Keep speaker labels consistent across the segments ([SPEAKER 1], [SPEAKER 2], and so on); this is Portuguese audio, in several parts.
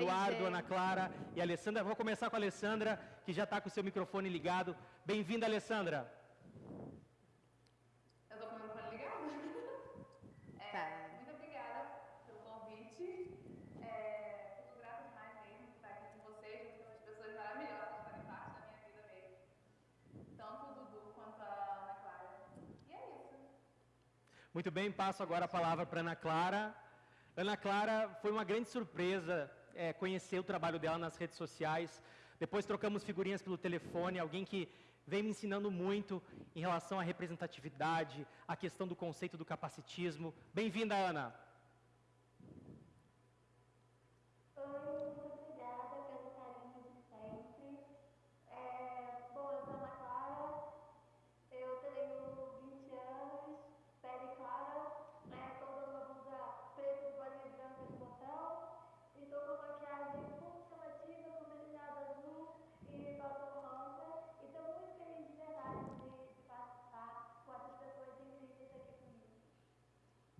[SPEAKER 1] Eduardo, Ana Clara e Alessandra. Vou começar com a Alessandra, que já está com o seu microfone ligado. Bem-vinda, Alessandra.
[SPEAKER 2] Eu estou com o microfone ligado? É,
[SPEAKER 3] Tá.
[SPEAKER 2] Muito obrigada pelo convite. É, grata demais mesmo por estar aqui com vocês, junto com essas pessoas maravilhosas que fazem parte da minha vida mesmo. Tanto o Dudu quanto a Ana Clara. E é isso.
[SPEAKER 1] Muito bem, passo agora a palavra para Ana Clara. Ana Clara, foi uma grande surpresa é, conhecer o trabalho dela nas redes sociais. Depois trocamos figurinhas pelo telefone, alguém que vem me ensinando muito em relação à representatividade, a questão do conceito do capacitismo. Bem-vinda, Ana.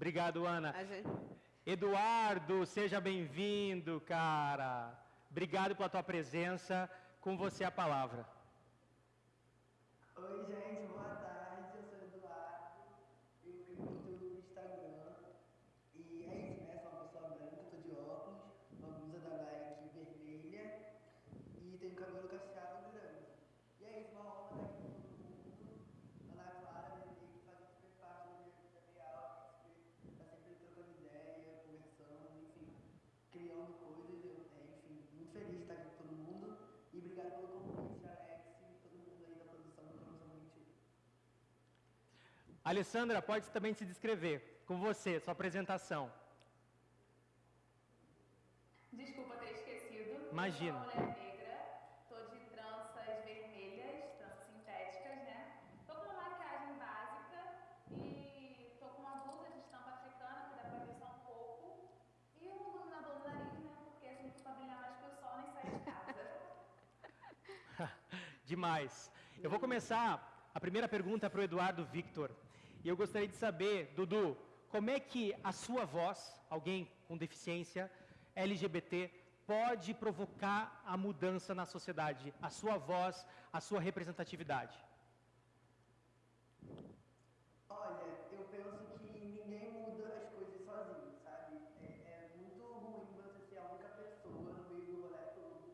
[SPEAKER 1] Obrigado, Ana.
[SPEAKER 3] Gente...
[SPEAKER 1] Eduardo, seja bem-vindo, cara. Obrigado pela tua presença. Com você a palavra.
[SPEAKER 4] Oi, gente, boa tarde. Eu sou o Eduardo. Eu crio conteúdo no Instagram. E é isso, né? Sou uma pessoa branca, tô de óculos, uma blusa da Nike vermelha e tenho cabelo cacheado grande. E é isso, uma honra estar aqui com todo mundo. Ana Clara, Nenê, que fazem super parte da minha vida real, que tá sempre trocando ideia, conversando, enfim, criando coisas. Eu, é, enfim, muito feliz de estar aqui com todo mundo. E obrigado pelo convite, Alex, e todo mundo aí da produção do Cromossoma 21.
[SPEAKER 1] Alessandra, pode também se descrever. Com você, sua apresentação.
[SPEAKER 2] Desculpa ter esquecido.
[SPEAKER 1] Imagina.
[SPEAKER 2] Eu sou uma mulher negra, tô de tranças vermelhas, tranças sintéticas, né? Tô com uma maquiagem básica e tô com uma blusa de estampa africana, que dá pra ver só um pouco. E um iluminador no nariz, né? Porque assim, pra brilhar mais que o sol, nem sair de casa.
[SPEAKER 1] Demais. Eu vou começar a primeira pergunta para o Eduardo Victor. E eu gostaria de saber, Dudu, como é que a sua voz, alguém com deficiência LGBT, pode provocar a mudança na sociedade? A sua voz, a sua representatividade?
[SPEAKER 4] Olha, eu penso que ninguém muda as coisas sozinho, sabe? É, é muito ruim você ser a única pessoa no meio do rolê todo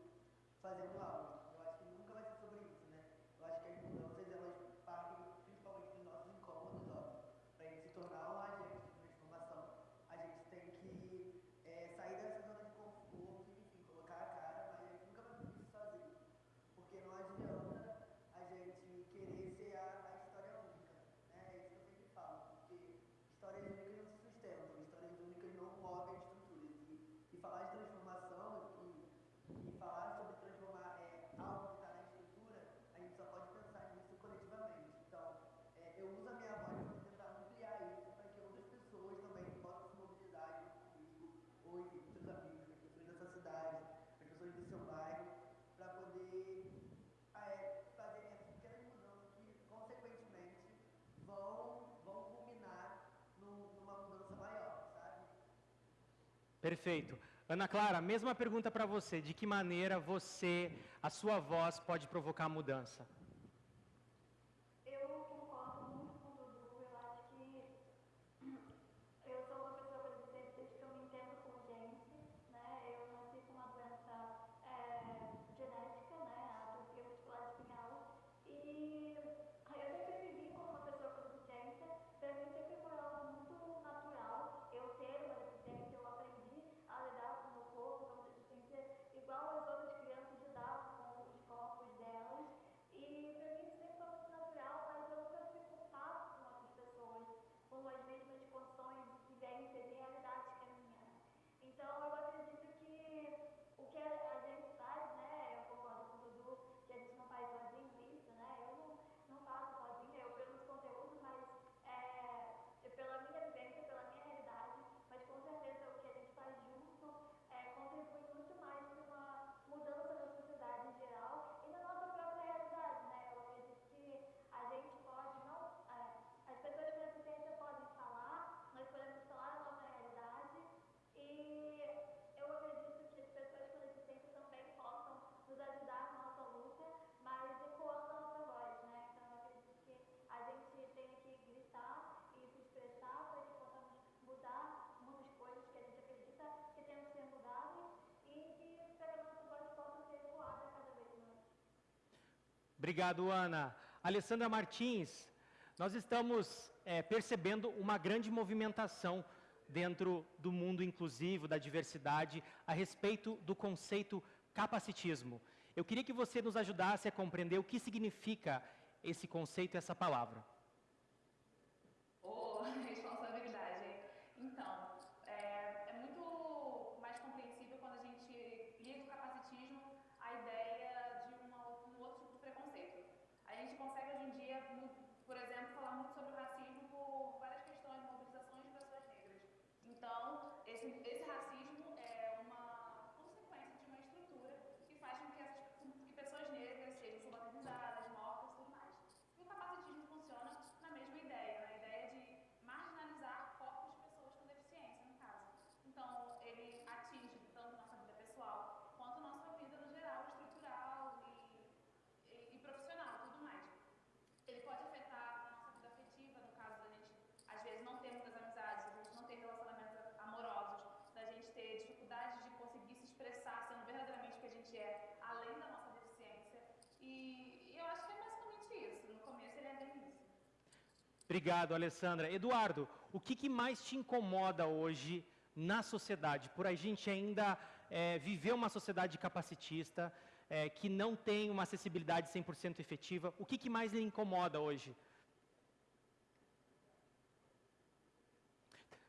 [SPEAKER 4] fazendo algo. Eu acho que nunca vai ser sobre isso, né? Eu acho que as mudanças, elas partem principalmente dos nossos incômodos, ó. Pra gente se tornar um agente de transformação, a gente tem que é, sair dessa zona de conforto e, enfim, colocar a cara, mas a gente nunca vai fazer isso sozinho. Porque não adianta a gente querer ser a, a história única. Né? É isso que eu sempre falo, porque histórias únicas não se sustentam, histórias únicas não movem estruturas. E, e falar de transformação e, e falar sobre transformar é, algo que está na estrutura, a gente só pode pensar nisso coletivamente. Então, é, eu uso a minha voz para tentar ampliar isso, para que outras pessoas também possam se mobilizar junto comigo, ou enfim, com seus amigos, com as pessoas da sua cidade, com as pessoas do seu bairro, para poder ah, é, fazer essas pequenas mudanças que, consequentemente, vão, vão culminar num- numa mudança maior, sabe?
[SPEAKER 1] Perfeito. Ana Clara, mesma pergunta para você. De que maneira você, a sua voz, pode provocar mudança? Obrigado, Ana. Alessandra Martins, nós estamos é, percebendo uma grande movimentação dentro do mundo inclusivo, da diversidade, a respeito do conceito capacitismo. Eu queria que você nos ajudasse a compreender o que significa esse conceito e essa palavra. Obrigado, Alessandra. Eduardo, o que, que mais te incomoda hoje na sociedade? Por a gente ainda é, viver uma sociedade capacitista, é, que não tem uma acessibilidade 100% efetiva, o que, que mais lhe incomoda hoje?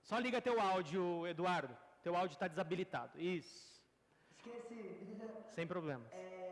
[SPEAKER 1] Só liga teu áudio, Eduardo. Teu áudio está desabilitado. Isso.
[SPEAKER 4] Esqueci.
[SPEAKER 1] Sem problemas.
[SPEAKER 4] É...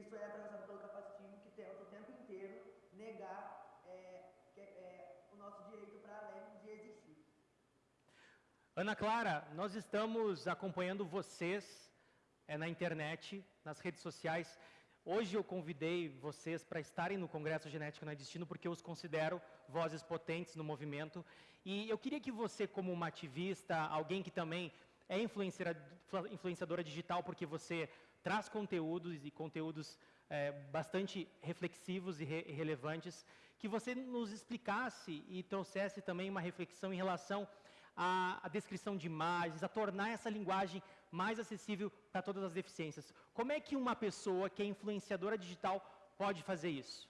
[SPEAKER 4] isso é atravessado pelo capacitismo que tenta o tempo inteiro negar é, que, é, é, o nosso direito para além de existir.
[SPEAKER 1] Ana Clara, nós estamos acompanhando vocês é, na internet, nas redes sociais. Hoje eu convidei vocês para estarem no Congresso Genética Não é Destino, porque eu os considero vozes potentes no movimento. E eu queria que você, como uma ativista, alguém que também é influenciadora digital, porque você traz conteúdos e conteúdos é, bastante reflexivos e, re relevantes, que você nos explicasse e trouxesse também uma reflexão em relação à, à descrição de imagens, a tornar essa linguagem mais acessível para todas as deficiências. Como é que uma pessoa que é influenciadora digital pode fazer isso?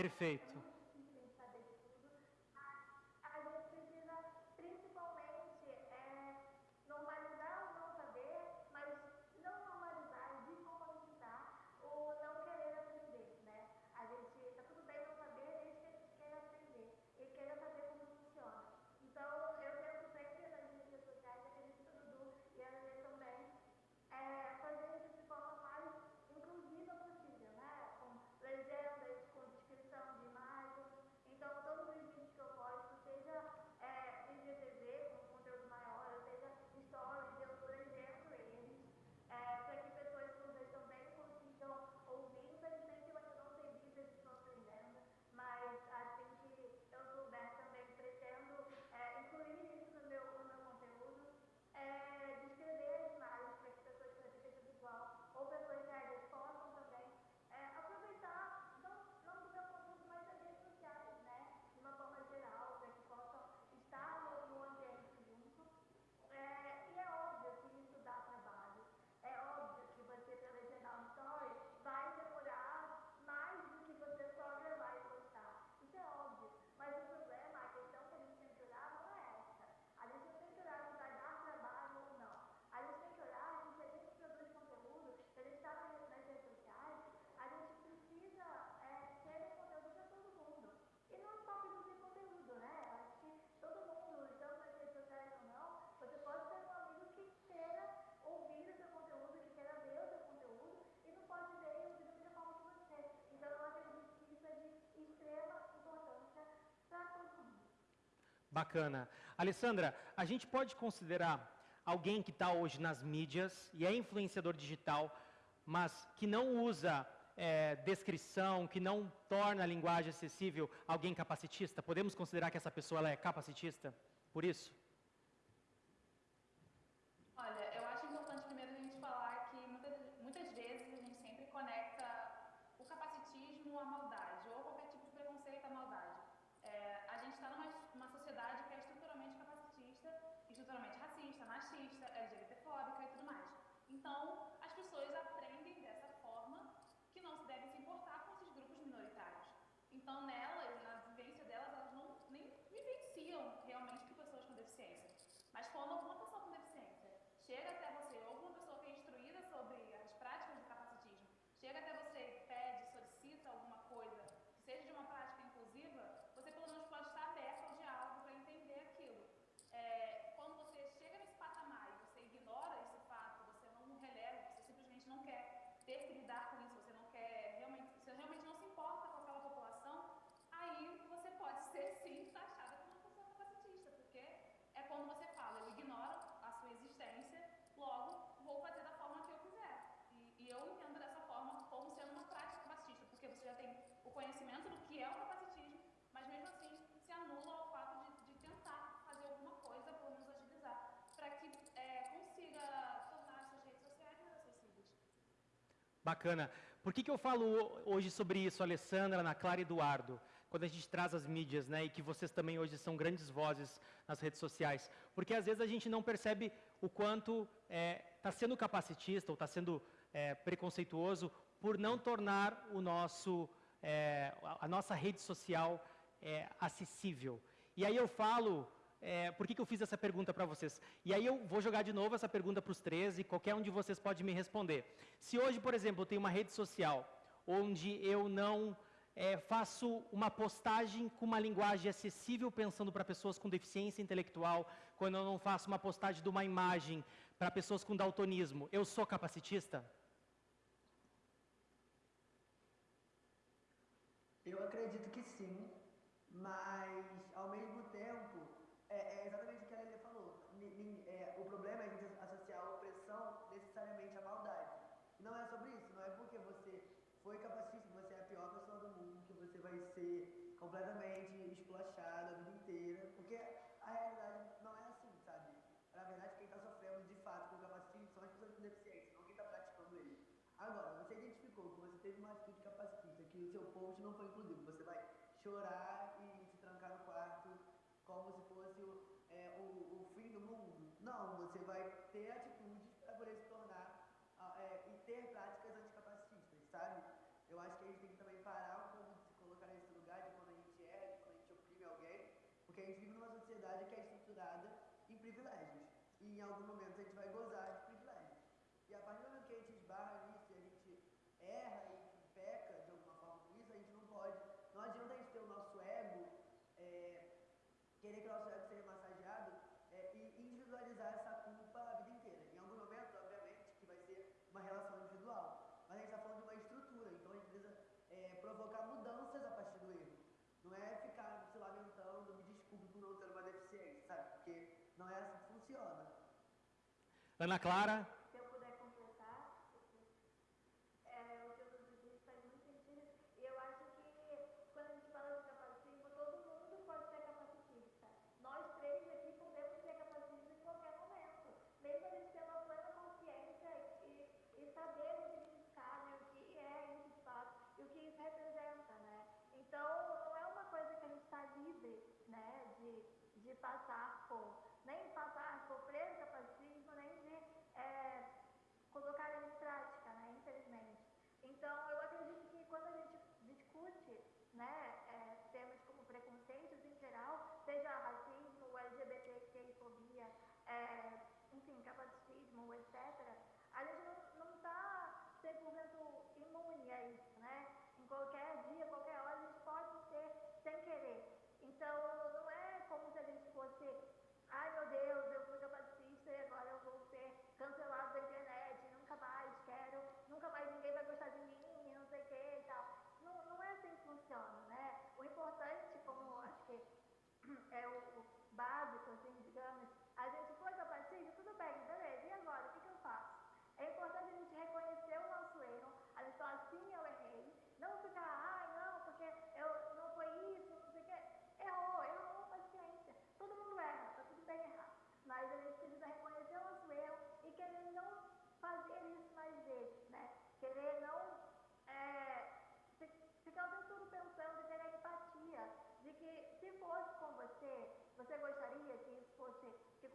[SPEAKER 1] Perfeito. Bacana. Alessandra, a gente pode considerar alguém que está hoje nas mídias e é influenciador digital, mas que não usa é, descrição, que não torna a linguagem acessível, alguém capacitista? Podemos considerar que essa pessoa ela é capacitista por isso?
[SPEAKER 2] Olha, eu acho importante primeiro a gente falar que muitas, muitas vezes a gente sempre conecta o capacitismo à maldade, ou qualquer tipo de preconceito à maldade. É, a gente está numa, numa sociedade que é estruturalmente capacitista, estruturalmente racista, machista, LGBTfóbica e tudo mais. Então, as pessoas aprendem dessa forma que não se devem se importar com esses grupos minoritários. Então, nelas, na vivência delas, elas não nem vivenciam realmente pessoas com deficiência. Mas quando alguma pessoa com deficiência chega até você, ou alguma pessoa que é instruída sobre as práticas do capacitismo, chega até você e pede, solicita alguma coisa, que seja de uma prática inclusiva, você pelo menos pode estar aberto ao diálogo para entender aquilo. É, quando você chega nesse patamar e você ignora esse fato, você não releva, você simplesmente não quer ter que lidar com isso, você não quer realmente, você realmente não se importa com aquela população, aí você pode ser sim taxada como uma pessoa capacitista, porque é quando você fala, eu ignoro a sua existência, logo vou fazer da forma que eu quiser. E, e eu entendo dessa forma como sendo uma prática capacitista, porque você já tem o conhecimento do que é o capacitismo, mas mesmo assim se anula o fato de, de tentar fazer alguma coisa, pelo menos agilizar, para que é, consiga tornar essas redes sociais mais acessíveis.
[SPEAKER 1] Bacana. Por que, que eu falo hoje sobre isso, Alessandra, Ana Clara e Eduardo? Quando a gente traz as mídias, né, e que vocês também hoje são grandes vozes nas redes sociais. Porque às vezes a gente não percebe o quanto está é, tá sendo capacitista ou está sendo é, preconceituoso por não tornar o nosso, é, a nossa rede social é, acessível. E aí eu falo é, por que, que eu fiz essa pergunta para vocês? E aí eu vou jogar de novo essa pergunta para os três e qualquer um de vocês pode me responder. Se hoje, por exemplo, eu tenho uma rede social onde eu não é, faço uma postagem com uma linguagem acessível pensando para pessoas com deficiência intelectual, quando eu não faço uma postagem de uma imagem para pessoas com daltonismo, eu sou capacitista?
[SPEAKER 4] Eu acredito que sim, mas ao mesmo tempo é, é exatamente o que a Lelê falou. N é, o problema é a gente associar a opressão necessariamente à maldade. E não é sobre isso, não é porque você foi capacitista, você é a pior pessoa do mundo, que você vai ser completamente esculachado a vida inteira, porque a realidade não é assim, sabe? Na verdade, quem está sofrendo de fato com o capacitismo são as pessoas com deficiência, não quem está praticando ele. Agora, você identificou que você teve uma atitude capacitista, que o seu post não foi inclusivo, você vai chorar e se trancar no quarto como se fosse é, o, o, fim do mundo. Não, você vai ter atitudes para poder se tornar é, e ter práticas anticapacitistas, sabe? Eu acho que a gente tem que também parar um pouco de se colocar nesse lugar de quando a gente erra, de quando a gente oprime alguém, porque a gente vive numa sociedade que é estruturada em privilégios. E em algum momento a gente vai gozar de privilégios. E a partir do momento que a gente esbarra nisso e a gente erra e peca de alguma forma com isso, a gente não pode. Não adianta a gente ter o nosso ego. É, querer que o nosso ego seja massageado é, e individualizar essa culpa a vida inteira. Em algum momento, obviamente, que vai ser uma relação individual. Mas a gente está falando de uma estrutura, então a gente precisa é, provocar mudanças a partir do erro. Não é ficar se lamentando, me desculpe por não ter uma deficiência, sabe? Porque não é assim que funciona.
[SPEAKER 1] Ana Clara?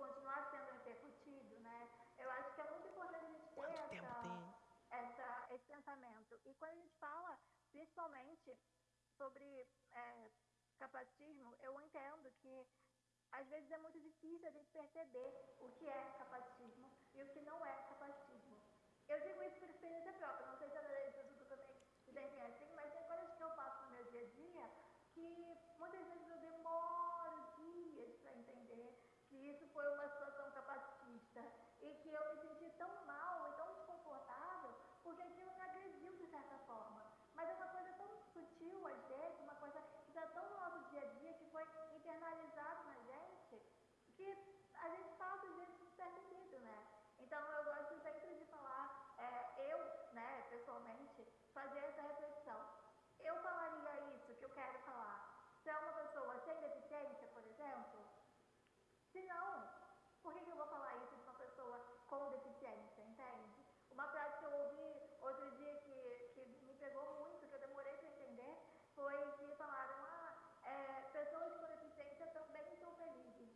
[SPEAKER 5] Continuar sendo repercutido, né? Eu acho que é muito importante a gente ter
[SPEAKER 1] Quanto tempo
[SPEAKER 5] essa,
[SPEAKER 1] tem?
[SPEAKER 5] essa, esse pensamento. E quando a gente fala, principalmente, sobre é, capacitismo, eu entendo que às vezes é muito difícil a gente perceber o que é capacitismo e o que não é capacitismo. Eu digo isso por experiência própria, não sei se a Dudu também se assim, mas tem coisas que eu faço no meu dia a dia que muitas vezes eu demoro dias para entender que isso foi uma situação capacitista e que eu me senti tão mal e tão desconfortável porque aquilo me agrediu de certa forma. Mas é uma coisa tão sutil, às vezes, uma coisa que está tão no nosso dia a dia, que foi internalizado na gente, que a gente passa, às vezes, despercebido, né? Então, eu gosto sempre de falar, é, eu, né, pessoalmente, fazer essa reflexão. Eu falaria isso que eu quero falar se é uma pessoa sem deficiência, por exemplo? Se não, por que, que eu vou falar isso de uma pessoa com deficiência, entende? Uma frase que eu ouvi outro dia que, que me pegou muito, que eu demorei para entender, foi que falaram, ah, é, pessoas com deficiência também são felizes.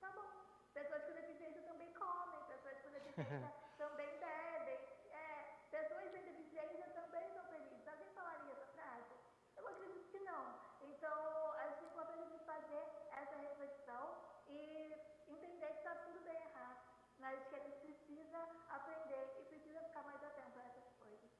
[SPEAKER 5] Tá bom. Pessoas com deficiência também comem, pessoas com deficiência também bebem. É, pessoas deficiência também são felizes. Alguém falaria essa frase? Eu acredito que não. Então, acho é importante a gente fazer essa reflexão e entender que está tudo bem errado, mas que a gente precisa aprender e precisa ficar mais atento a essas coisas.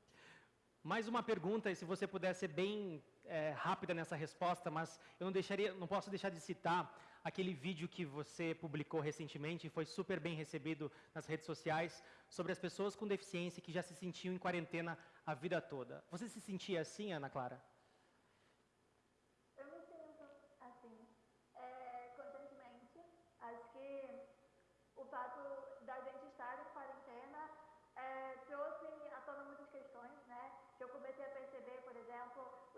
[SPEAKER 1] Mais uma pergunta, e se você puder ser bem é, rápida nessa resposta, mas eu não, deixaria, não posso deixar de citar aquele vídeo que você publicou recentemente e foi super bem recebido nas redes sociais sobre as pessoas com deficiência que já se sentiam em quarentena a vida toda. Você se sentia assim, Ana Clara?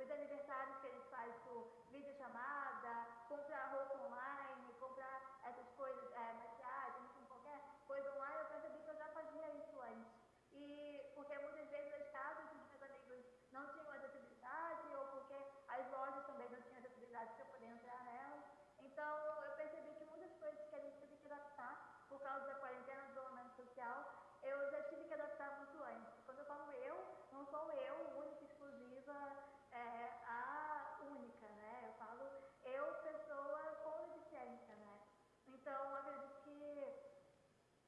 [SPEAKER 5] os aniversários que eles fazem por videochamada, comprar roupa online, comprar essas coisas, é, maquiagem, enfim, qualquer coisa online, eu percebi que eu já fazia isso antes. E porque muitas vezes as casas dos meus amigos não tinham acessibilidade, ou porque as lojas também não tinham acessibilidade para eu poder entrar nelas. Então eu percebi que muitas coisas que a gente teve que adaptar por causa da quarentena, do isolamento social, eu já tive que adaptar muito antes. Quando eu falo eu, não sou eu, única, exclusiva, é, a única, né? Eu falo eu, pessoa com deficiência, né? Então, acredito que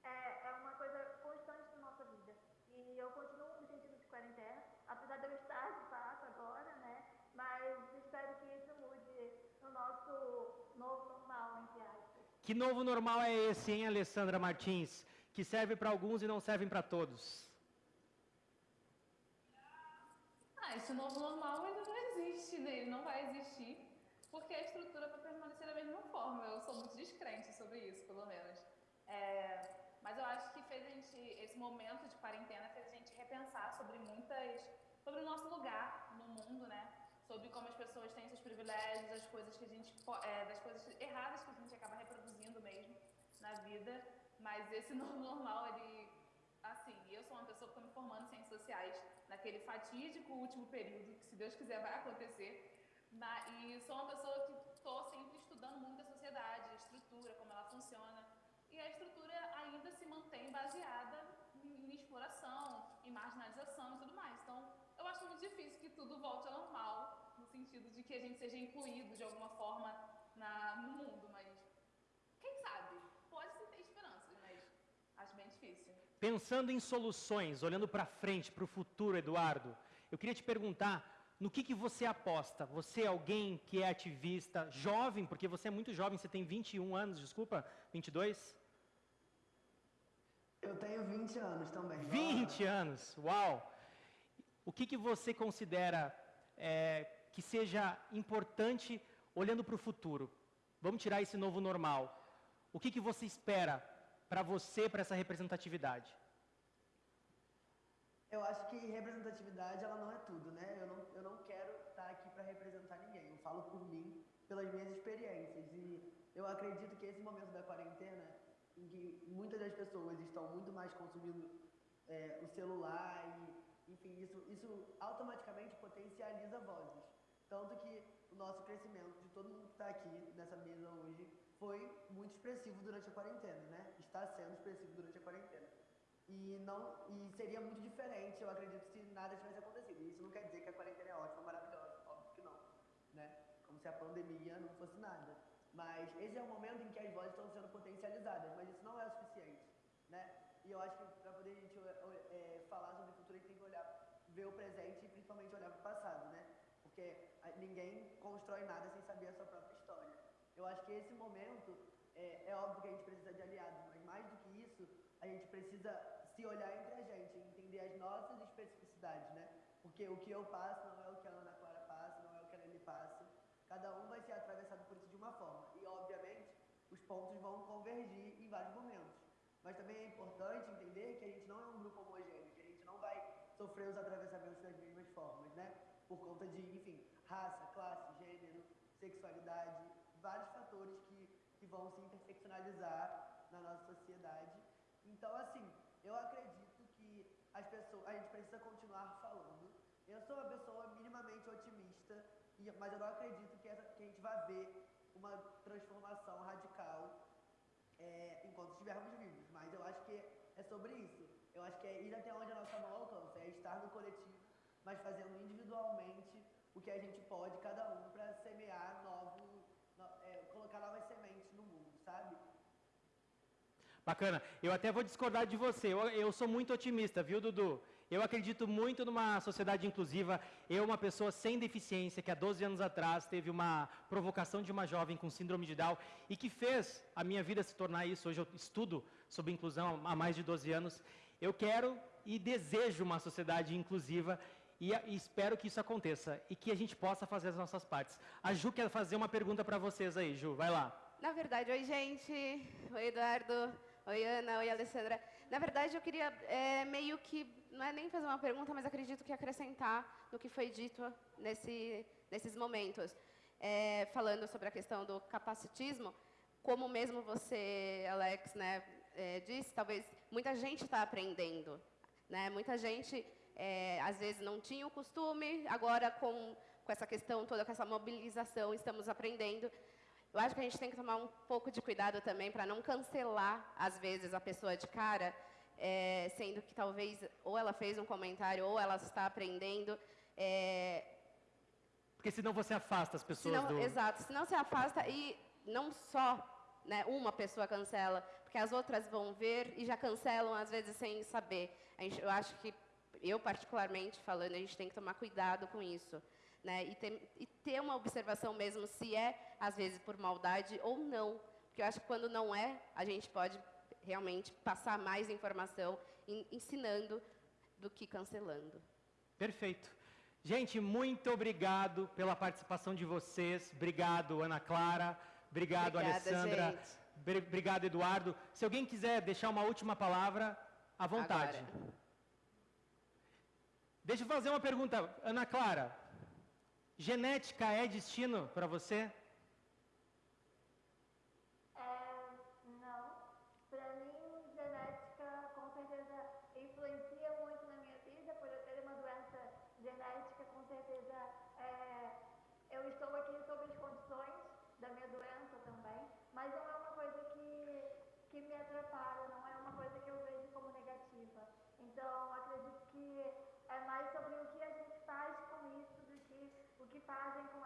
[SPEAKER 5] é, é uma coisa constante na nossa vida. E eu continuo me sentindo de quarentena, apesar de eu estar de fato agora, né? Mas espero que isso mude no nosso novo normal, entre aspas.
[SPEAKER 1] Que novo normal é esse, hein, Alessandra Martins? Que serve para alguns e não serve para todos.
[SPEAKER 2] Ah, esse novo normal ainda não existe, né? Ele não vai existir, porque a estrutura vai permanecer da mesma forma. Eu sou muito descrente sobre isso, pelo menos. É, mas eu acho que fez a gente, esse momento de quarentena fez a gente repensar sobre muitas, sobre o nosso lugar no mundo, né? Sobre como as pessoas têm seus privilégios, as coisas que a gente, é, das coisas erradas que a gente acaba reproduzindo na vida. Mas esse novo normal, ele assim, eu sou uma pessoa que estou me formando em ciências sociais, naquele fatídico último período, que se Deus quiser vai acontecer, na, e sou uma pessoa que estou sempre estudando muito a sociedade, a estrutura, como ela funciona, e a estrutura ainda se mantém baseada em, em exploração, em marginalização e tudo mais. Então, eu acho muito difícil que tudo volte ao normal, no sentido de que a gente seja incluído de alguma forma na, no mundo, mas quem sabe? Pode-se ter esperanças, mas acho bem difícil.
[SPEAKER 1] Pensando em soluções, olhando para frente, para o futuro, Eduardo, eu queria te perguntar no que, que você aposta? Você é alguém que é ativista, jovem, porque você é muito jovem, você tem 21 anos, desculpa, 22?
[SPEAKER 4] Eu tenho 20 anos também.
[SPEAKER 1] 20 anos, uau! O que, que você considera é, que seja importante olhando para o futuro? Vamos tirar esse novo normal. O que, que você espera para você, para essa representatividade?
[SPEAKER 4] Eu acho que representatividade ela não é tudo, né? Eu não, eu não quero estar aqui para representar ninguém. Eu falo por mim, pelas minhas experiências. E eu acredito que esse momento da quarentena, em que muitas das pessoas estão muito mais consumindo é, o celular e, enfim, isso, isso automaticamente potencializa vozes. Tanto que o nosso crescimento de todo mundo que está aqui nessa mesa hoje foi muito expressivo durante a quarentena, né? Está sendo expressivo durante a quarentena. E não e seria muito diferente, eu acredito, se nada tivesse acontecido. Isso não quer dizer que a quarentena é ótima, maravilhosa, óbvio que não, né? Como se a pandemia não fosse nada. Mas esse é o momento em que as vozes estão sendo potencializadas, mas isso não é o suficiente, né? E eu acho que para poder a gente é, falar sobre futuro, a gente tem que olhar, ver o presente e principalmente olhar para o passado, né? Porque ninguém constrói nada sem saber a sua própria história. Eu acho que esse momento, é, é óbvio que a gente precisa de aliados, mas mais do que isso, a gente precisa se olhar entre a gente, entender as nossas especificidades, né? Porque o que eu passo não é o que a Ana Clara passa, não é o que a Nelly passa. Cada um vai ser atravessado por isso de uma forma. E, obviamente, os pontos vão convergir em vários momentos. Mas também é importante entender que a gente não é um grupo homogêneo, que a gente não vai sofrer os atravessamentos das mesmas formas, né? Por conta de, enfim, raça, classe, gênero, sexualidade, vários fatores que, que vão se interseccionalizar na nossa sociedade. Então, assim, eu acredito que as pessoas, a gente precisa continuar falando. Eu sou uma pessoa minimamente otimista, mas eu não acredito que, essa, que a gente vai ver uma transformação radical é, enquanto estivermos vivos. Mas eu acho que é sobre isso. Eu acho que é ir até onde a nossa mão alcança, é estar no coletivo, mas fazendo individualmente o que a gente pode, cada um, para semear novo, no, é, colocar novas sementes no mundo, sabe?
[SPEAKER 1] Bacana. Eu até vou discordar de você. Eu, eu sou muito otimista, viu, Dudu? Eu acredito muito numa sociedade inclusiva. Eu, uma pessoa sem deficiência, que há 12 anos atrás teve uma provocação de uma jovem com síndrome de Down e que fez a minha vida se tornar isso. Hoje eu estudo sobre inclusão há mais de 12 anos. Eu quero e desejo uma sociedade inclusiva e, e espero que isso aconteça e que a gente possa fazer as nossas partes. A Ju quer fazer uma pergunta para vocês aí, Ju. Vai lá.
[SPEAKER 3] Na verdade, oi, gente. Oi, Eduardo. Oi, Ana. Oi, Alessandra. Na verdade, eu queria é, meio que, não é nem fazer uma pergunta, mas acredito que acrescentar no que foi dito nesse, nesses momentos. É, falando sobre a questão do capacitismo, como mesmo você, Alex, né, é, disse, talvez muita gente está aprendendo. Né? Muita gente, é, às vezes, não tinha o costume, agora, com, com essa questão toda, com essa mobilização, estamos aprendendo. Eu acho que a gente tem que tomar um pouco de cuidado também para não cancelar, às vezes, a pessoa de cara, é, sendo que talvez ou ela fez um comentário ou ela está aprendendo. É,
[SPEAKER 1] Porque senão você afasta as pessoas
[SPEAKER 3] senão,
[SPEAKER 1] do...
[SPEAKER 3] Exato, senão você afasta e não só né, uma pessoa cancela, porque as outras vão ver e já cancelam, às vezes, sem saber. Gente, eu acho que, eu particularmente falando, a gente tem que tomar cuidado com isso né? E ter, e ter uma observação mesmo se é, às vezes, por maldade ou não. Porque eu acho que quando não é, a gente pode realmente passar mais informação ensinando do que cancelando.
[SPEAKER 1] Perfeito. Gente, muito obrigado pela participação de vocês. Obrigado, Ana Clara. Obrigado,
[SPEAKER 3] Obrigada,
[SPEAKER 1] Alessandra.
[SPEAKER 3] Gente.
[SPEAKER 1] Obrigado, Eduardo. Se alguém quiser deixar uma última palavra, à vontade.
[SPEAKER 3] Agora.
[SPEAKER 1] Deixa eu fazer uma pergunta. Ana Clara, Genética é destino para você?
[SPEAKER 5] É, não. Para mim, genética com certeza influencia muito na minha vida, por eu ter uma doença genética, com certeza é, eu estou aqui sob as condições da minha doença também, mas não é uma coisa que, que me atrapalha, não é uma coisa que eu vejo como negativa. Então, acredito que é mais sobre o que a gente faz com isso que fazem com a